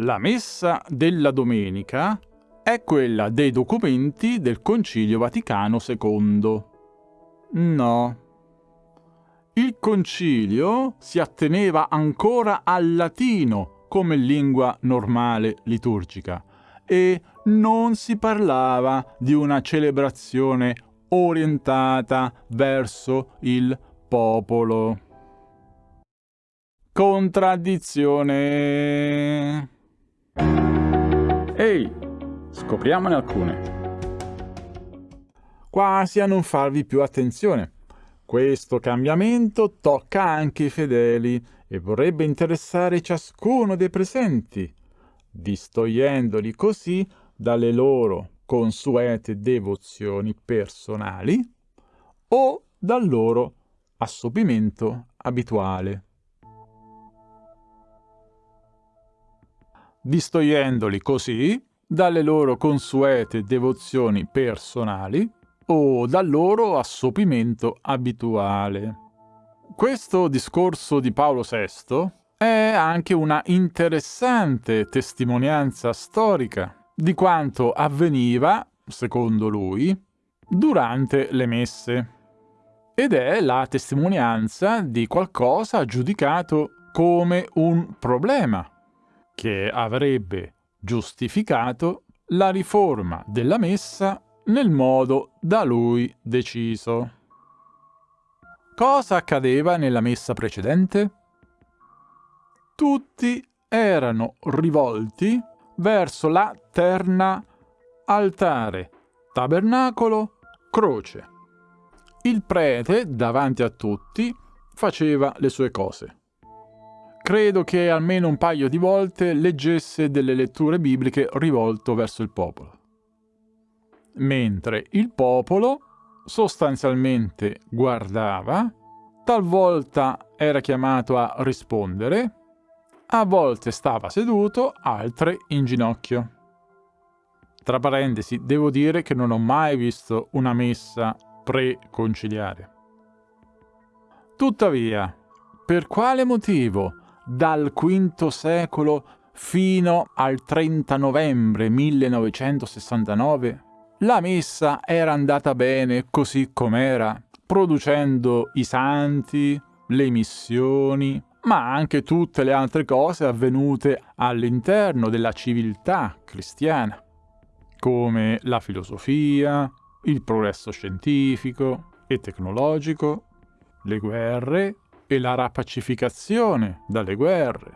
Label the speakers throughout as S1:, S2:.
S1: La messa della domenica è quella dei documenti del Concilio Vaticano II. No. Il concilio si atteneva ancora al latino come lingua normale liturgica e non si parlava di una celebrazione orientata verso il popolo. Contraddizione. Ehi, scopriamone alcune. Quasi a non farvi più attenzione. Questo cambiamento tocca anche i fedeli e vorrebbe interessare ciascuno dei presenti, distogliendoli così dalle loro consuete devozioni personali o dal loro assopimento abituale. Distogliendoli così dalle loro consuete devozioni personali o dal loro assopimento abituale. Questo discorso di Paolo VI è anche una interessante testimonianza storica di quanto avveniva, secondo lui, durante le messe. Ed è la testimonianza di qualcosa giudicato come un problema, che avrebbe giustificato la riforma della messa nel modo da lui deciso. Cosa accadeva nella messa precedente? Tutti erano rivolti verso la terna altare, tabernacolo, croce. Il prete, davanti a tutti, faceva le sue cose. Credo che almeno un paio di volte leggesse delle letture bibliche rivolto verso il popolo mentre il popolo sostanzialmente guardava, talvolta era chiamato a rispondere, a volte stava seduto, altre in ginocchio. Tra parentesi, devo dire che non ho mai visto una messa pre-conciliare. Tuttavia, per quale motivo dal V secolo fino al 30 novembre 1969 la messa era andata bene così com'era, producendo i santi, le missioni, ma anche tutte le altre cose avvenute all'interno della civiltà cristiana, come la filosofia, il progresso scientifico e tecnologico, le guerre e la rapacificazione dalle guerre,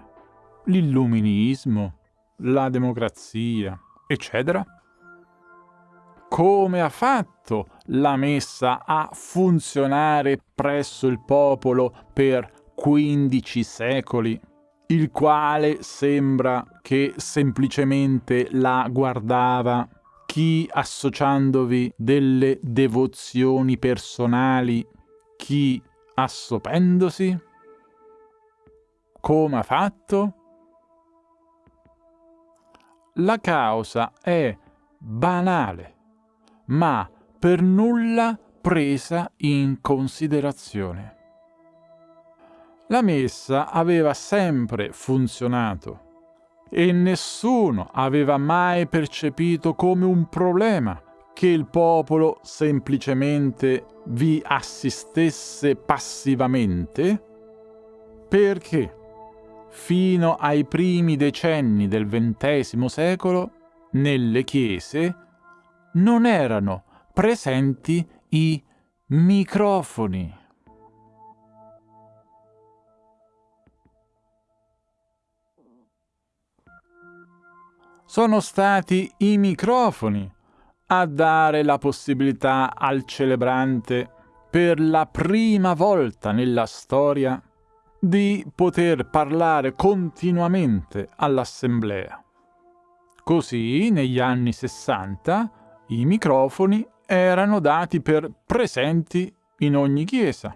S1: l'illuminismo, la democrazia, eccetera. Come ha fatto la messa a funzionare presso il popolo per 15 secoli, il quale sembra che semplicemente la guardava chi associandovi delle devozioni personali, chi assopendosi? Come ha fatto? La causa è banale ma per nulla presa in considerazione. La messa aveva sempre funzionato e nessuno aveva mai percepito come un problema che il popolo semplicemente vi assistesse passivamente, perché fino ai primi decenni del XX secolo nelle chiese non erano presenti i microfoni. Sono stati i microfoni a dare la possibilità al celebrante per la prima volta nella storia di poter parlare continuamente all'assemblea. Così, negli anni 60, i microfoni erano dati per presenti in ogni chiesa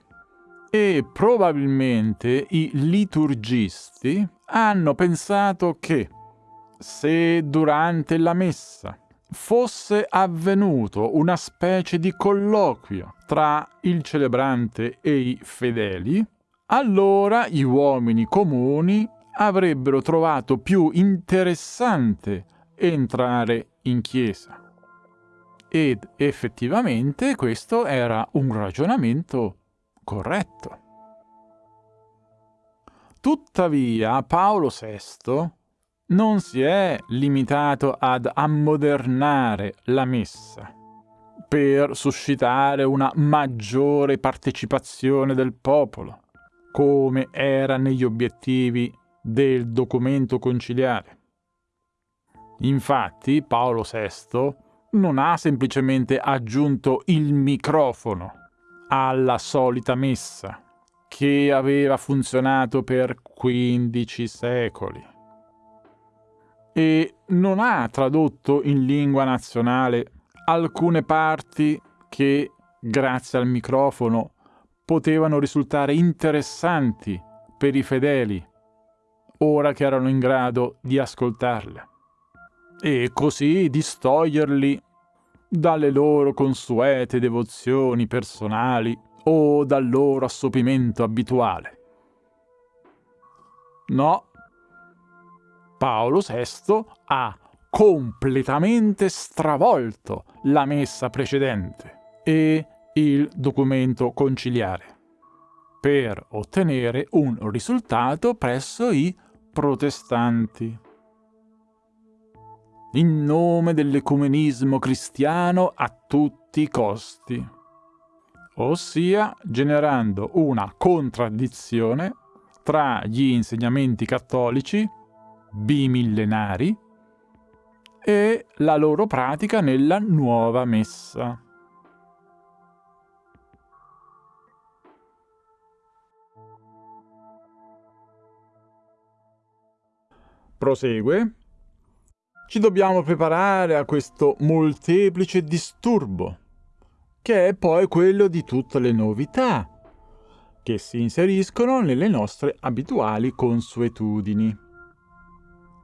S1: e probabilmente i liturgisti hanno pensato che se durante la messa fosse avvenuto una specie di colloquio tra il celebrante e i fedeli, allora gli uomini comuni avrebbero trovato più interessante entrare in chiesa. Ed effettivamente questo era un ragionamento corretto. Tuttavia Paolo VI non si è limitato ad ammodernare la messa per suscitare una maggiore partecipazione del popolo, come era negli obiettivi del documento conciliare. Infatti Paolo VI non ha semplicemente aggiunto il microfono alla solita messa, che aveva funzionato per 15 secoli. E non ha tradotto in lingua nazionale alcune parti che, grazie al microfono, potevano risultare interessanti per i fedeli, ora che erano in grado di ascoltarle, e così distoglierli dalle loro consuete devozioni personali o dal loro assopimento abituale. No, Paolo VI ha completamente stravolto la messa precedente e il documento conciliare per ottenere un risultato presso i protestanti. In nome dell'ecumenismo cristiano a tutti i costi ossia generando una contraddizione tra gli insegnamenti cattolici bimillenari e la loro pratica nella nuova messa. Prosegue. Ci dobbiamo preparare a questo molteplice disturbo che è poi quello di tutte le novità che si inseriscono nelle nostre abituali consuetudini.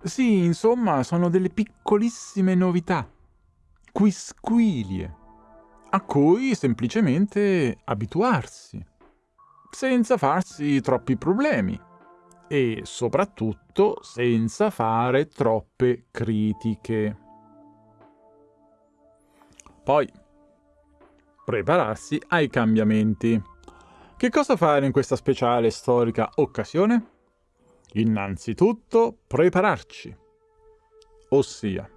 S1: Sì, insomma, sono delle piccolissime novità, quisquilie, a cui semplicemente abituarsi, senza farsi troppi problemi e soprattutto senza fare troppe critiche. Poi, prepararsi ai cambiamenti. Che cosa fare in questa speciale storica occasione? Innanzitutto prepararci. Ossia,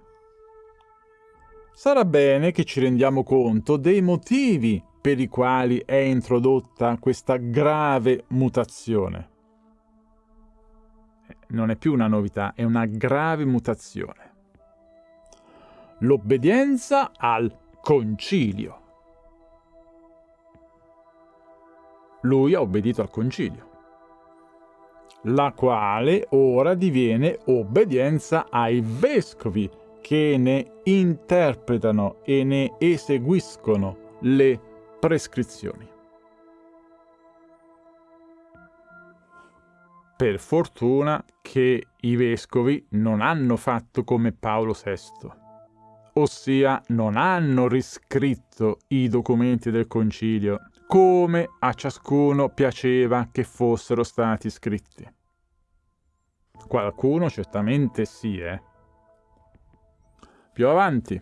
S1: sarà bene che ci rendiamo conto dei motivi per i quali è introdotta questa grave mutazione. Non è più una novità, è una grave mutazione. L'obbedienza al concilio. lui ha obbedito al concilio, la quale ora diviene obbedienza ai vescovi che ne interpretano e ne eseguiscono le prescrizioni. Per fortuna che i vescovi non hanno fatto come Paolo VI, ossia non hanno riscritto i documenti del concilio come a ciascuno piaceva che fossero stati scritti. Qualcuno certamente sì, eh. Più avanti.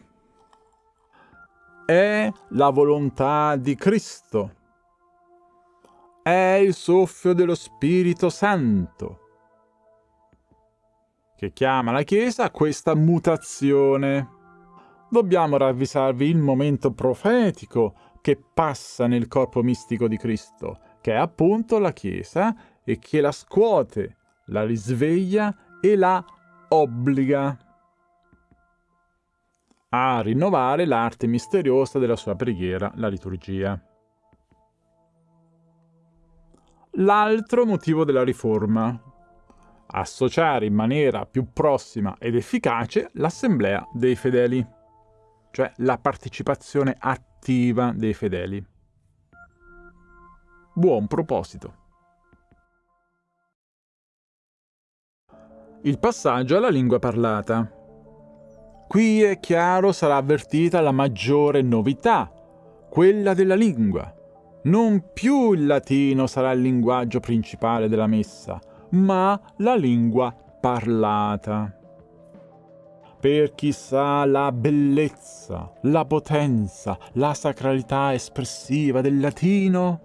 S1: È la volontà di Cristo. È il soffio dello Spirito Santo che chiama la Chiesa a questa mutazione. Dobbiamo ravvisarvi il momento profetico che passa nel corpo mistico di Cristo, che è appunto la Chiesa e che la scuote, la risveglia e la obbliga a rinnovare l'arte misteriosa della sua preghiera, la liturgia. L'altro motivo della riforma. Associare in maniera più prossima ed efficace l'assemblea dei fedeli, cioè la partecipazione attiva attiva dei fedeli. Buon proposito. Il passaggio alla lingua parlata. Qui è chiaro sarà avvertita la maggiore novità, quella della lingua. Non più il latino sarà il linguaggio principale della messa, ma la lingua parlata. Per chi sa la bellezza, la potenza, la sacralità espressiva del latino,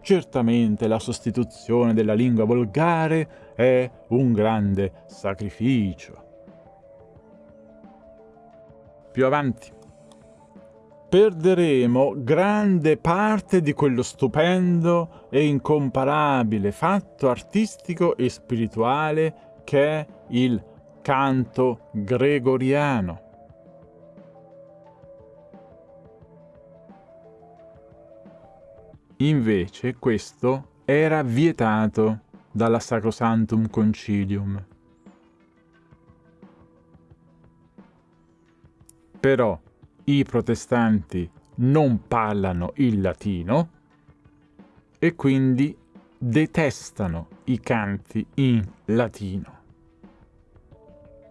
S1: certamente la sostituzione della lingua volgare è un grande sacrificio. Più avanti perderemo grande parte di quello stupendo e incomparabile fatto artistico e spirituale che è il canto gregoriano. Invece questo era vietato dalla Sacrosantum Concilium. Però i protestanti non parlano il latino e quindi detestano i canti in latino.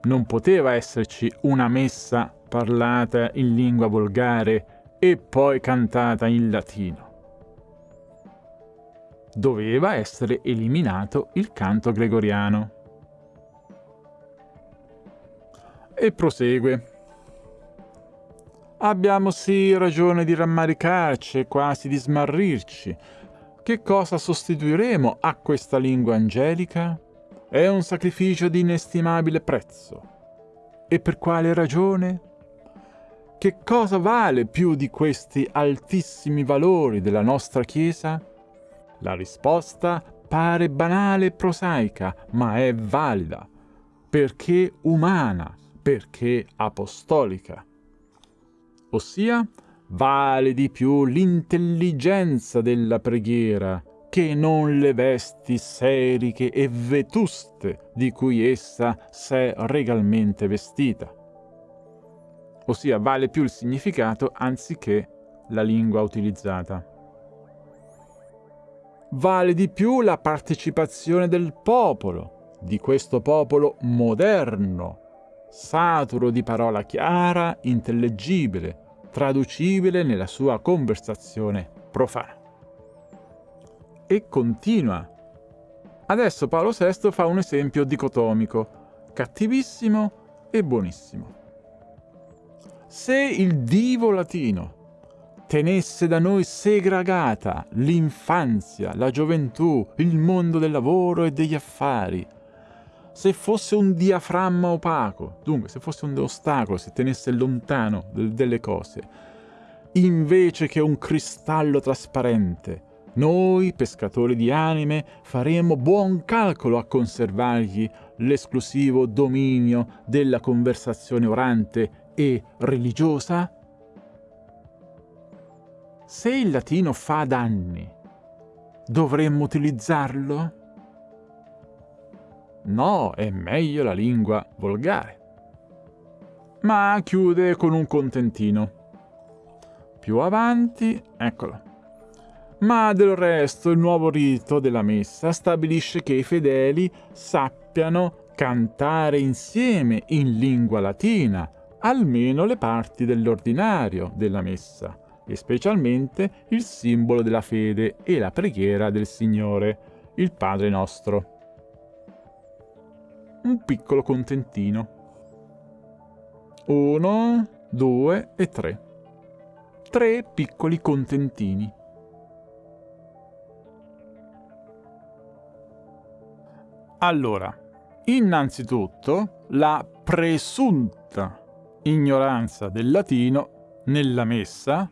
S1: Non poteva esserci una messa parlata in lingua volgare e poi cantata in latino. Doveva essere eliminato il canto gregoriano. E prosegue. Abbiamo sì ragione di rammaricarci e quasi di smarrirci. Che cosa sostituiremo a questa lingua angelica? È un sacrificio di inestimabile prezzo. E per quale ragione? Che cosa vale più di questi altissimi valori della nostra Chiesa? La risposta pare banale e prosaica, ma è valida, perché umana, perché apostolica ossia vale di più l'intelligenza della preghiera che non le vesti seriche e vetuste di cui essa s'è regalmente vestita. Ossia vale più il significato anziché la lingua utilizzata. Vale di più la partecipazione del popolo, di questo popolo moderno, saturo di parola chiara, intellegibile, traducibile nella sua conversazione profana. E continua. Adesso Paolo VI fa un esempio dicotomico, cattivissimo e buonissimo. Se il divo latino tenesse da noi segregata l'infanzia, la gioventù, il mondo del lavoro e degli affari, se fosse un diaframma opaco, dunque se fosse un ostacolo, se tenesse lontano delle cose, invece che un cristallo trasparente, noi, pescatori di anime, faremo buon calcolo a conservargli l'esclusivo dominio della conversazione orante e religiosa? Se il latino fa danni, dovremmo utilizzarlo? No, è meglio la lingua volgare. Ma chiude con un contentino. Più avanti, eccolo. Ma del resto il nuovo rito della messa stabilisce che i fedeli sappiano cantare insieme in lingua latina almeno le parti dell'ordinario della messa, e specialmente il simbolo della fede e la preghiera del Signore, il Padre nostro un piccolo contentino. Uno, due e tre. Tre piccoli contentini. Allora, innanzitutto la presunta ignoranza del latino nella messa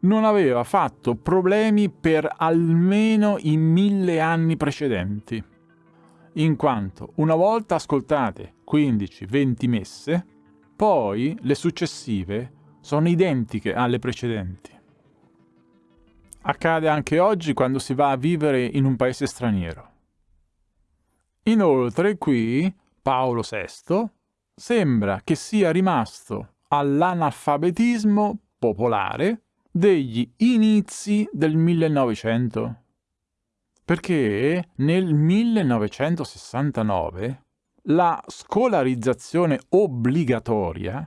S1: non aveva fatto problemi per almeno i mille anni precedenti in quanto una volta ascoltate 15-20 messe, poi le successive sono identiche alle precedenti. Accade anche oggi quando si va a vivere in un paese straniero. Inoltre qui Paolo VI sembra che sia rimasto all'analfabetismo popolare degli inizi del 1900 perché nel 1969 la scolarizzazione obbligatoria